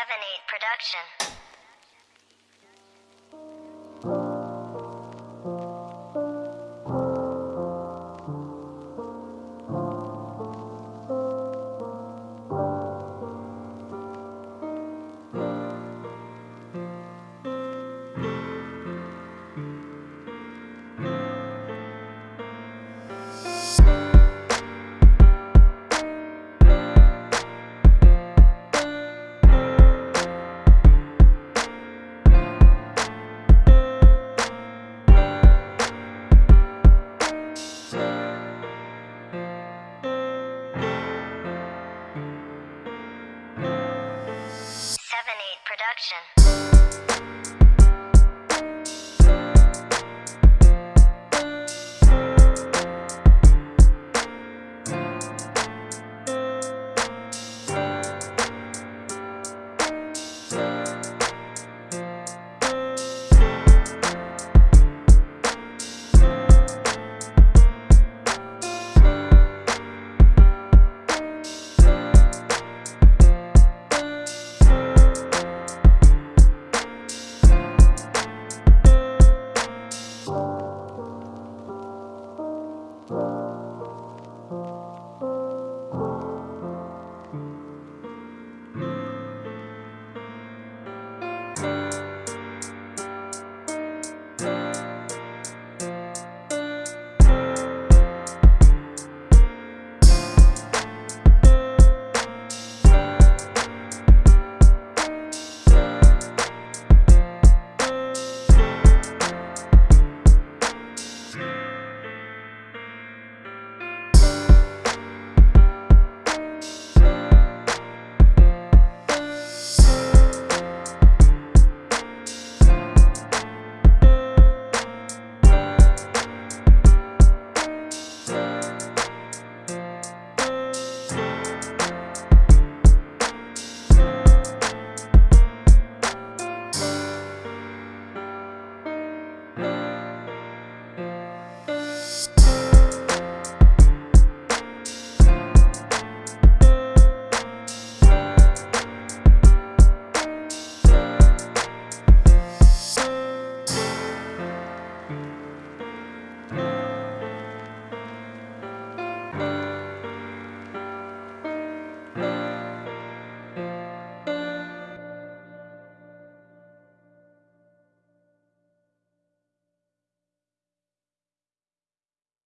8 production. Production.